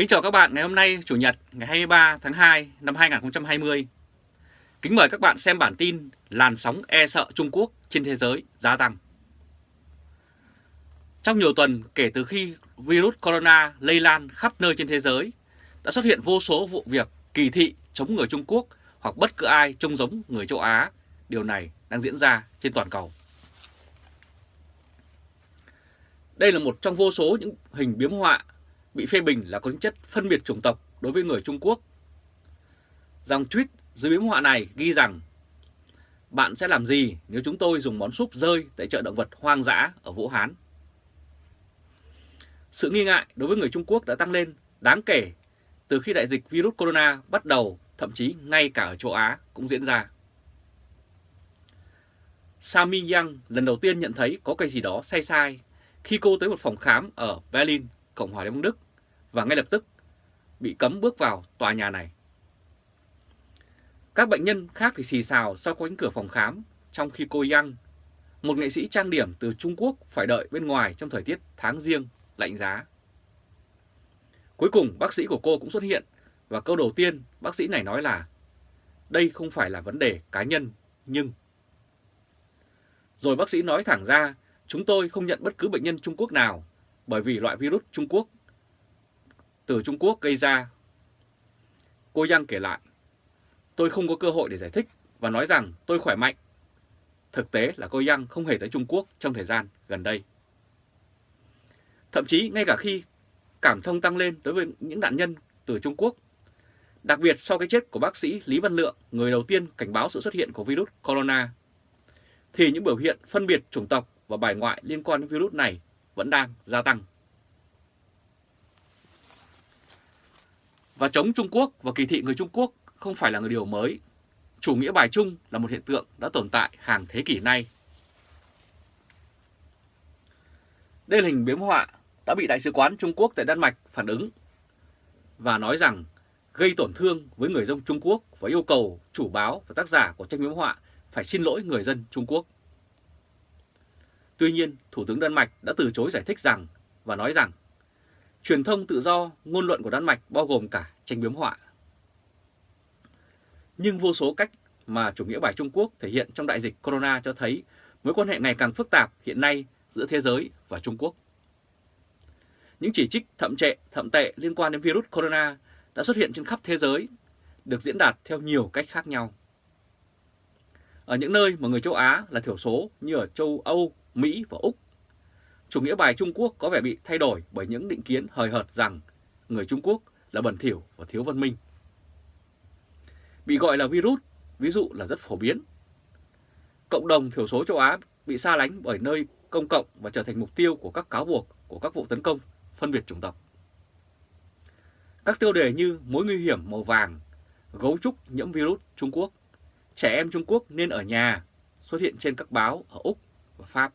Kính chào các bạn ngày hôm nay Chủ nhật ngày 23 tháng 2 năm 2020. Kính mời các bạn xem bản tin làn sóng e sợ Trung Quốc trên thế giới gia tăng. Trong nhiều tuần kể từ khi virus corona lây lan khắp nơi trên thế giới, đã xuất hiện vô số vụ việc kỳ thị chống người Trung Quốc hoặc bất cứ ai trông giống người châu Á. Điều này đang diễn ra trên toàn cầu. Đây là một trong vô số những hình biếm họa bị phê bình là có tính chất phân biệt chủng tộc đối với người Trung Quốc. Dòng tweet dưới biếm họa này ghi rằng Bạn sẽ làm gì nếu chúng tôi dùng món súp rơi tại chợ động vật hoang dã ở Vũ Hán? Sự nghi ngại đối với người Trung Quốc đã tăng lên đáng kể từ khi đại dịch virus corona bắt đầu, thậm chí ngay cả ở châu Á cũng diễn ra. Sami Yang lần đầu tiên nhận thấy có cái gì đó sai sai khi cô tới một phòng khám ở Berlin Cộng hòa Liên bang Đức và ngay lập tức bị cấm bước vào tòa nhà này. Các bệnh nhân khác thì xì xào sau cánh cửa phòng khám, trong khi cô Yang, một nghệ sĩ trang điểm từ Trung Quốc phải đợi bên ngoài trong thời tiết tháng riêng lạnh giá. Cuối cùng bác sĩ của cô cũng xuất hiện và câu đầu tiên bác sĩ này nói là đây không phải là vấn đề cá nhân, nhưng... Rồi bác sĩ nói thẳng ra chúng tôi không nhận bất cứ bệnh nhân Trung Quốc nào bởi vì loại virus Trung Quốc từ Trung Quốc gây ra. Cô Yang kể lại, tôi không có cơ hội để giải thích và nói rằng tôi khỏe mạnh. Thực tế là cô Yang không hề tới Trung Quốc trong thời gian gần đây. Thậm chí ngay cả khi cảm thông tăng lên đối với những nạn nhân từ Trung Quốc, đặc biệt sau cái chết của bác sĩ Lý Văn Lượng, người đầu tiên cảnh báo sự xuất hiện của virus corona, thì những biểu hiện phân biệt chủng tộc và bài ngoại liên quan đến virus này vẫn đang gia tăng. Và chống Trung Quốc và kỳ thị người Trung Quốc không phải là người điều mới. Chủ nghĩa bài chung là một hiện tượng đã tồn tại hàng thế kỷ nay. Đây là hình biếm họa đã bị Đại sứ quán Trung Quốc tại Đan Mạch phản ứng và nói rằng gây tổn thương với người dân Trung Quốc và yêu cầu chủ báo và tác giả của tranh biếm họa phải xin lỗi người dân Trung Quốc. Tuy nhiên, Thủ tướng Đan Mạch đã từ chối giải thích rằng và nói rằng truyền thông tự do, ngôn luận của Đan Mạch bao gồm cả tranh biếm họa. Nhưng vô số cách mà chủ nghĩa bài Trung Quốc thể hiện trong đại dịch corona cho thấy mối quan hệ ngày càng phức tạp hiện nay giữa thế giới và Trung Quốc. Những chỉ trích thậm trệ, thậm tệ liên quan đến virus corona đã xuất hiện trên khắp thế giới, được diễn đạt theo nhiều cách khác nhau. Ở những nơi mà người châu Á là thiểu số như ở châu Âu, Mỹ và Úc. Chủ nghĩa bài Trung Quốc có vẻ bị thay đổi bởi những định kiến hời hợt rằng người Trung Quốc là bẩn thỉu và thiếu văn minh. Bị gọi là virus, ví dụ là rất phổ biến. Cộng đồng thiểu số châu Á bị xa lánh bởi nơi công cộng và trở thành mục tiêu của các cáo buộc của các vụ tấn công phân biệt chủng tộc. Các tiêu đề như mối nguy hiểm màu vàng, gấu trúc nhiễm virus Trung Quốc, trẻ em Trung Quốc nên ở nhà xuất hiện trên các báo ở Úc và Pháp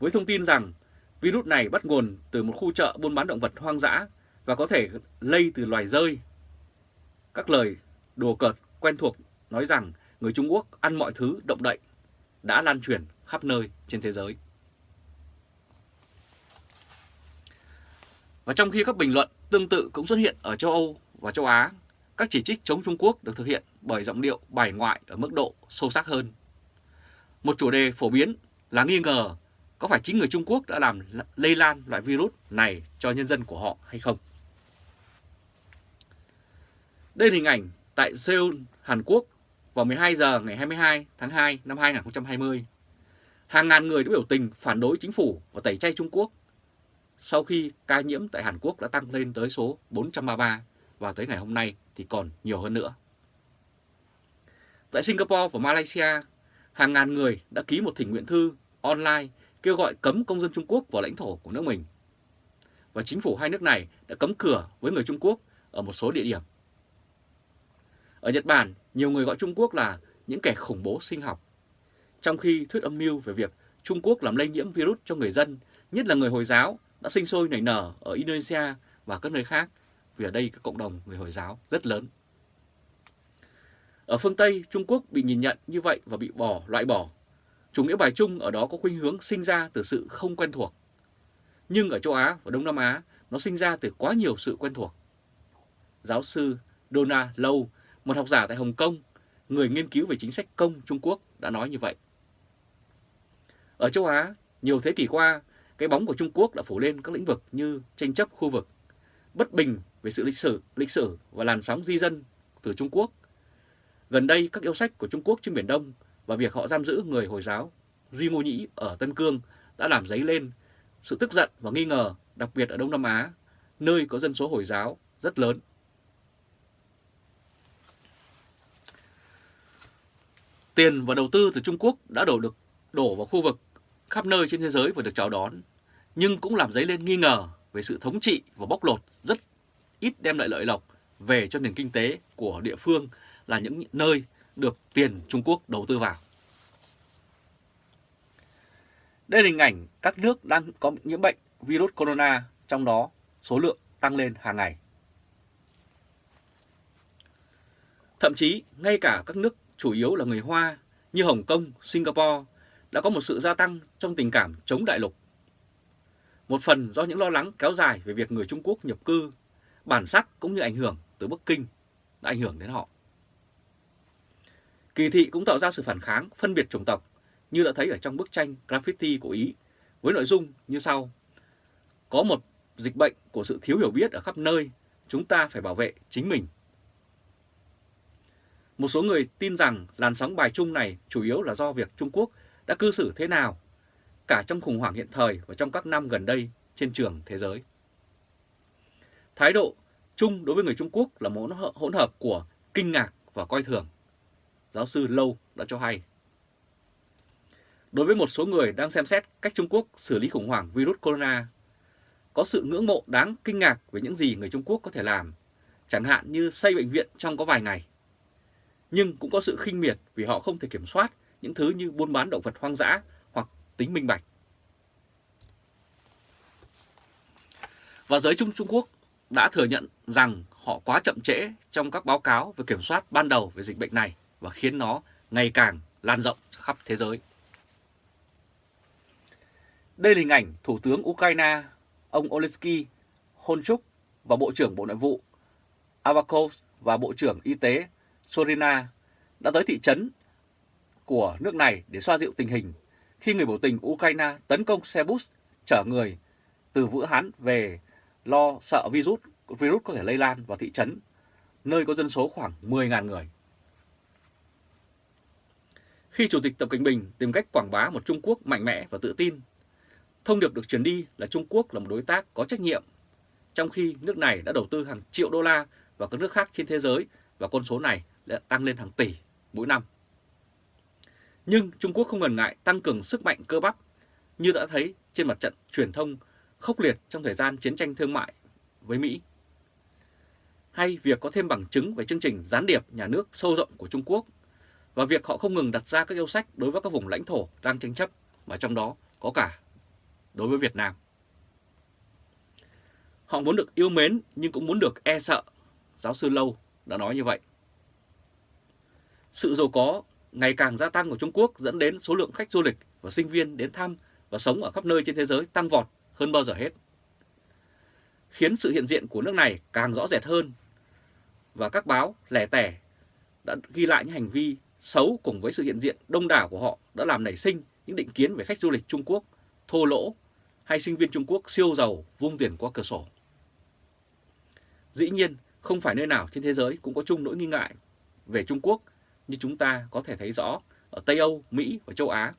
với thông tin rằng virus này bắt nguồn từ một khu chợ buôn bán động vật hoang dã và có thể lây từ loài rơi. Các lời đùa cợt quen thuộc nói rằng người Trung Quốc ăn mọi thứ động đậy đã lan truyền khắp nơi trên thế giới. Và trong khi các bình luận tương tự cũng xuất hiện ở châu Âu và châu Á, các chỉ trích chống Trung Quốc được thực hiện bởi giọng điệu bài ngoại ở mức độ sâu sắc hơn. Một chủ đề phổ biến là nghi ngờ có phải chính người Trung Quốc đã làm lây lan loại virus này cho nhân dân của họ hay không? Đây là hình ảnh tại Seoul, Hàn Quốc vào 12 giờ ngày 22 tháng 2 năm 2020. Hàng ngàn người đã biểu tình phản đối chính phủ và tẩy chay Trung Quốc sau khi ca nhiễm tại Hàn Quốc đã tăng lên tới số 433 và tới ngày hôm nay thì còn nhiều hơn nữa. Tại Singapore và Malaysia, hàng ngàn người đã ký một thỉnh nguyện thư online kêu gọi cấm công dân Trung Quốc vào lãnh thổ của nước mình. Và chính phủ hai nước này đã cấm cửa với người Trung Quốc ở một số địa điểm. Ở Nhật Bản, nhiều người gọi Trung Quốc là những kẻ khủng bố sinh học. Trong khi thuyết âm mưu về việc Trung Quốc làm lây nhiễm virus cho người dân, nhất là người Hồi giáo, đã sinh sôi nảy nở ở Indonesia và các nơi khác, vì ở đây các cộng đồng người Hồi giáo rất lớn. Ở phương Tây, Trung Quốc bị nhìn nhận như vậy và bị bỏ loại bỏ Chủ nghĩa bài chung ở đó có khuynh hướng sinh ra từ sự không quen thuộc. Nhưng ở châu Á và Đông Nam Á, nó sinh ra từ quá nhiều sự quen thuộc. Giáo sư Donna lâu một học giả tại Hồng Kông, người nghiên cứu về chính sách công Trung Quốc đã nói như vậy. Ở châu Á, nhiều thế kỷ qua, cái bóng của Trung Quốc đã phủ lên các lĩnh vực như tranh chấp khu vực, bất bình về sự lịch sử, lịch sử và làn sóng di dân từ Trung Quốc. Gần đây, các yêu sách của Trung Quốc trên Biển Đông và việc họ giam giữ người Hồi giáo Duy Ngô Nhĩ ở Tân Cương đã làm dấy lên sự tức giận và nghi ngờ, đặc biệt ở Đông Nam Á, nơi có dân số Hồi giáo rất lớn. Tiền và đầu tư từ Trung Quốc đã đổ được đổ vào khu vực khắp nơi trên thế giới và được chào đón, nhưng cũng làm dấy lên nghi ngờ về sự thống trị và bóc lột rất ít đem lại lợi lộc về cho nền kinh tế của địa phương là những nơi được tiền Trung Quốc đầu tư vào. Đây là hình ảnh các nước đang có nhiễm bệnh virus corona, trong đó số lượng tăng lên hàng ngày. Thậm chí, ngay cả các nước chủ yếu là người Hoa như Hồng Kông, Singapore đã có một sự gia tăng trong tình cảm chống đại lục. Một phần do những lo lắng kéo dài về việc người Trung Quốc nhập cư, bản sắc cũng như ảnh hưởng từ Bắc Kinh đã ảnh hưởng đến họ. Kỳ thị cũng tạo ra sự phản kháng, phân biệt chủng tộc như đã thấy ở trong bức tranh graffiti của Ý với nội dung như sau. Có một dịch bệnh của sự thiếu hiểu biết ở khắp nơi, chúng ta phải bảo vệ chính mình. Một số người tin rằng làn sóng bài chung này chủ yếu là do việc Trung Quốc đã cư xử thế nào, cả trong khủng hoảng hiện thời và trong các năm gần đây trên trường thế giới. Thái độ chung đối với người Trung Quốc là một hỗn hợp của kinh ngạc và coi thường. Giáo sư Lâu đã cho hay. Đối với một số người đang xem xét cách Trung Quốc xử lý khủng hoảng virus corona, có sự ngưỡng mộ đáng kinh ngạc về những gì người Trung Quốc có thể làm, chẳng hạn như xây bệnh viện trong có vài ngày. Nhưng cũng có sự khinh miệt vì họ không thể kiểm soát những thứ như buôn bán động vật hoang dã hoặc tính minh bạch. Và giới Trung Trung Quốc đã thừa nhận rằng họ quá chậm trễ trong các báo cáo về kiểm soát ban đầu về dịch bệnh này và khiến nó ngày càng lan rộng khắp thế giới. Đây là hình ảnh Thủ tướng Ukraine ông Olesky Honchuk và Bộ trưởng Bộ Nội vụ Avakov và Bộ trưởng Y tế Sorina đã tới thị trấn của nước này để xoa dịu tình hình khi người biểu tình Ukraine tấn công xe bus chở người từ Vũ Hán về lo sợ virus virus có thể lây lan vào thị trấn, nơi có dân số khoảng 10.000 người. Khi Chủ tịch Tập Cận Bình tìm cách quảng bá một Trung Quốc mạnh mẽ và tự tin, thông điệp được truyền đi là Trung Quốc là một đối tác có trách nhiệm, trong khi nước này đã đầu tư hàng triệu đô la vào các nước khác trên thế giới và con số này đã tăng lên hàng tỷ mỗi năm. Nhưng Trung Quốc không ngần ngại tăng cường sức mạnh cơ bắp như đã thấy trên mặt trận truyền thông khốc liệt trong thời gian chiến tranh thương mại với Mỹ. Hay việc có thêm bằng chứng về chương trình gián điệp nhà nước sâu rộng của Trung Quốc và việc họ không ngừng đặt ra các yêu sách đối với các vùng lãnh thổ đang tranh chấp và trong đó có cả đối với Việt Nam. Họ muốn được yêu mến nhưng cũng muốn được e sợ, giáo sư Lâu đã nói như vậy. Sự giàu có ngày càng gia tăng của Trung Quốc dẫn đến số lượng khách du lịch và sinh viên đến thăm và sống ở khắp nơi trên thế giới tăng vọt hơn bao giờ hết. Khiến sự hiện diện của nước này càng rõ rệt hơn và các báo lẻ tẻ đã ghi lại những hành vi xấu cùng với sự hiện diện đông đảo của họ đã làm nảy sinh những định kiến về khách du lịch Trung Quốc thô lỗ hay sinh viên Trung Quốc siêu giàu vung tiền qua cửa sổ. Dĩ nhiên, không phải nơi nào trên thế giới cũng có chung nỗi nghi ngại về Trung Quốc như chúng ta có thể thấy rõ ở Tây Âu, Mỹ và châu Á.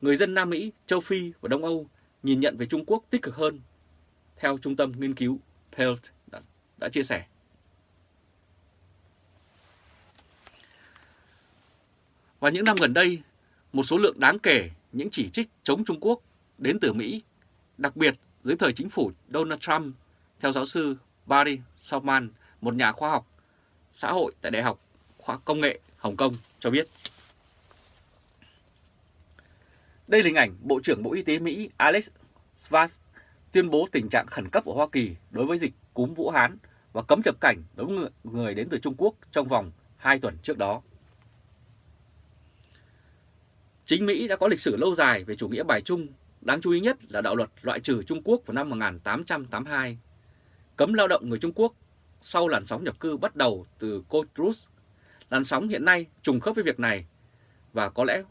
Người dân Nam Mỹ, châu Phi và Đông Âu nhìn nhận về Trung Quốc tích cực hơn, theo Trung tâm Nghiên cứu Pelt đã, đã chia sẻ. Và những năm gần đây, một số lượng đáng kể những chỉ trích chống Trung Quốc đến từ Mỹ, đặc biệt dưới thời chính phủ Donald Trump, theo giáo sư Barry Salman, một nhà khoa học xã hội tại Đại học Khoa Công nghệ Hồng Kông cho biết. Đây là hình ảnh Bộ trưởng Bộ Y tế Mỹ Alex Svaz tuyên bố tình trạng khẩn cấp ở Hoa Kỳ đối với dịch cúm Vũ Hán và cấm nhập cảnh đối với người đến từ Trung Quốc trong vòng 2 tuần trước đó. Chính Mỹ đã có lịch sử lâu dài về chủ nghĩa bài chung Đáng chú ý nhất là đạo luật loại trừ Trung Quốc vào năm 1882, cấm lao động người Trung Quốc sau làn sóng nhập cư bắt đầu từ Cotrus. Làn sóng hiện nay trùng khớp với việc này và có lẽ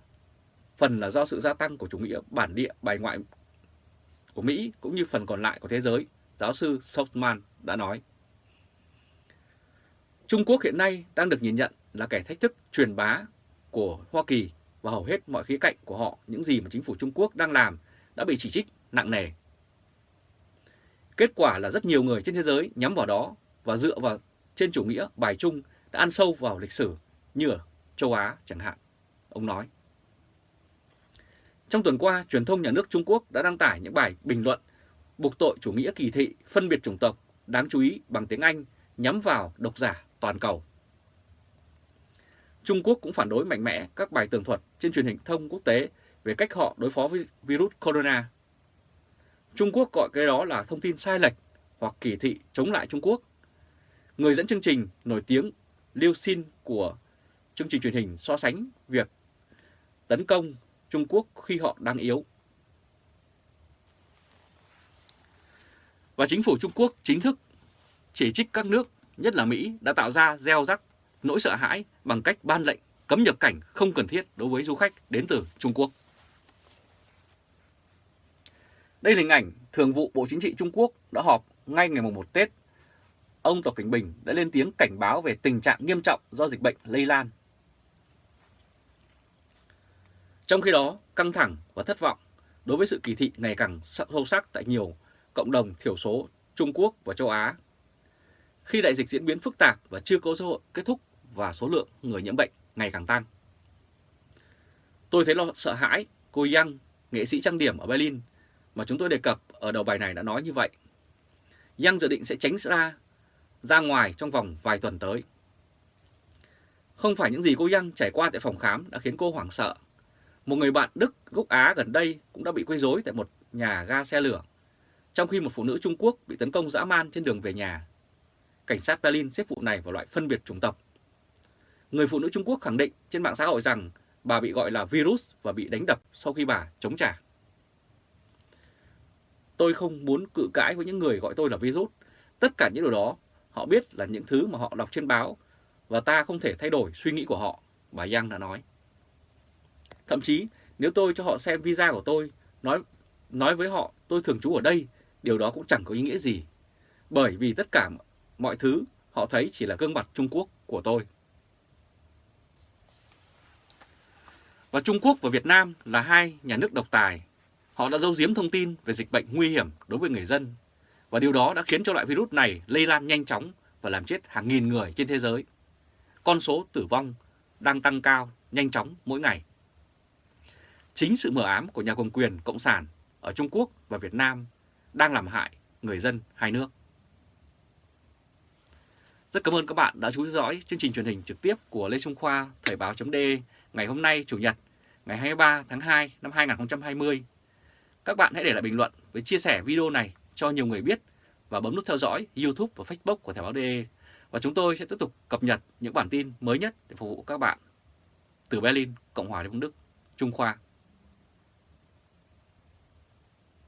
phần là do sự gia tăng của chủ nghĩa bản địa bài ngoại của Mỹ cũng như phần còn lại của thế giới, giáo sư Softman đã nói. Trung Quốc hiện nay đang được nhìn nhận là kẻ thách thức truyền bá của Hoa Kỳ và hầu hết mọi khía cạnh của họ những gì mà chính phủ Trung Quốc đang làm đã bị chỉ trích nặng nề. Kết quả là rất nhiều người trên thế giới nhắm vào đó và dựa vào trên chủ nghĩa bài chung đã ăn sâu vào lịch sử như ở châu Á chẳng hạn, ông nói. Trong tuần qua, truyền thông nhà nước Trung Quốc đã đăng tải những bài bình luận buộc tội chủ nghĩa kỳ thị, phân biệt chủng tộc, đáng chú ý bằng tiếng Anh nhắm vào độc giả toàn cầu. Trung Quốc cũng phản đối mạnh mẽ các bài tường thuật trên truyền hình thông quốc tế về cách họ đối phó với virus corona. Trung Quốc gọi cái đó là thông tin sai lệch hoặc kỳ thị chống lại Trung Quốc. Người dẫn chương trình nổi tiếng Liu Xin của chương trình truyền hình so sánh việc tấn công Trung Quốc khi họ đang yếu. Và chính phủ Trung Quốc chính thức chỉ trích các nước, nhất là Mỹ, đã tạo ra gieo rắc nỗi sợ hãi bằng cách ban lệnh cấm nhập cảnh không cần thiết đối với du khách đến từ Trung Quốc. Đây là hình ảnh Thường vụ Bộ Chính trị Trung Quốc đã họp ngay ngày 1 Tết. Ông Tập Cảnh Bình đã lên tiếng cảnh báo về tình trạng nghiêm trọng do dịch bệnh lây lan. Trong khi đó, căng thẳng và thất vọng đối với sự kỳ thị ngày càng sâu sắc tại nhiều cộng đồng thiểu số Trung Quốc và châu Á. Khi đại dịch diễn biến phức tạp và chưa có dấu hiệu kết thúc và số lượng người nhiễm bệnh ngày càng tăng. Tôi thấy lo sợ hãi, cô Yang, nghệ sĩ trang điểm ở Berlin mà chúng tôi đề cập ở đầu bài này đã nói như vậy. Yang dự định sẽ tránh ra ra ngoài trong vòng vài tuần tới. Không phải những gì cô Yang trải qua tại phòng khám đã khiến cô hoảng sợ. Một người bạn Đức gốc Á gần đây cũng đã bị quấy rối tại một nhà ga xe lửa, trong khi một phụ nữ Trung Quốc bị tấn công dã man trên đường về nhà. Cảnh sát Berlin xếp vụ này vào loại phân biệt chủng tộc. Người phụ nữ Trung Quốc khẳng định trên mạng xã hội rằng bà bị gọi là virus và bị đánh đập sau khi bà chống trả. Tôi không muốn cự cãi với những người gọi tôi là virus. Tất cả những điều đó họ biết là những thứ mà họ đọc trên báo và ta không thể thay đổi suy nghĩ của họ, bà Yang đã nói. Thậm chí nếu tôi cho họ xem visa của tôi, nói nói với họ tôi thường trú ở đây, điều đó cũng chẳng có ý nghĩa gì. Bởi vì tất cả mọi thứ họ thấy chỉ là gương mặt Trung Quốc của tôi. Và Trung Quốc và Việt Nam là hai nhà nước độc tài. Họ đã giấu giếm thông tin về dịch bệnh nguy hiểm đối với người dân. Và điều đó đã khiến cho loại virus này lây lan nhanh chóng và làm chết hàng nghìn người trên thế giới. Con số tử vong đang tăng cao, nhanh chóng mỗi ngày. Chính sự mờ ám của nhà cầm quyền Cộng sản ở Trung Quốc và Việt Nam đang làm hại người dân hai nước. Rất cảm ơn các bạn đã chú ý dõi chương trình truyền hình trực tiếp của Lê Trung Khoa Thời báo.de ngày hôm nay Chủ nhật ngày 23 tháng 2 năm 2020. Các bạn hãy để lại bình luận với chia sẻ video này cho nhiều người biết và bấm nút theo dõi YouTube và Facebook của Thời báo.de và chúng tôi sẽ tiếp tục cập nhật những bản tin mới nhất để phục vụ các bạn. Từ Berlin, Cộng hòa Liên bang Đức, Trung Khoa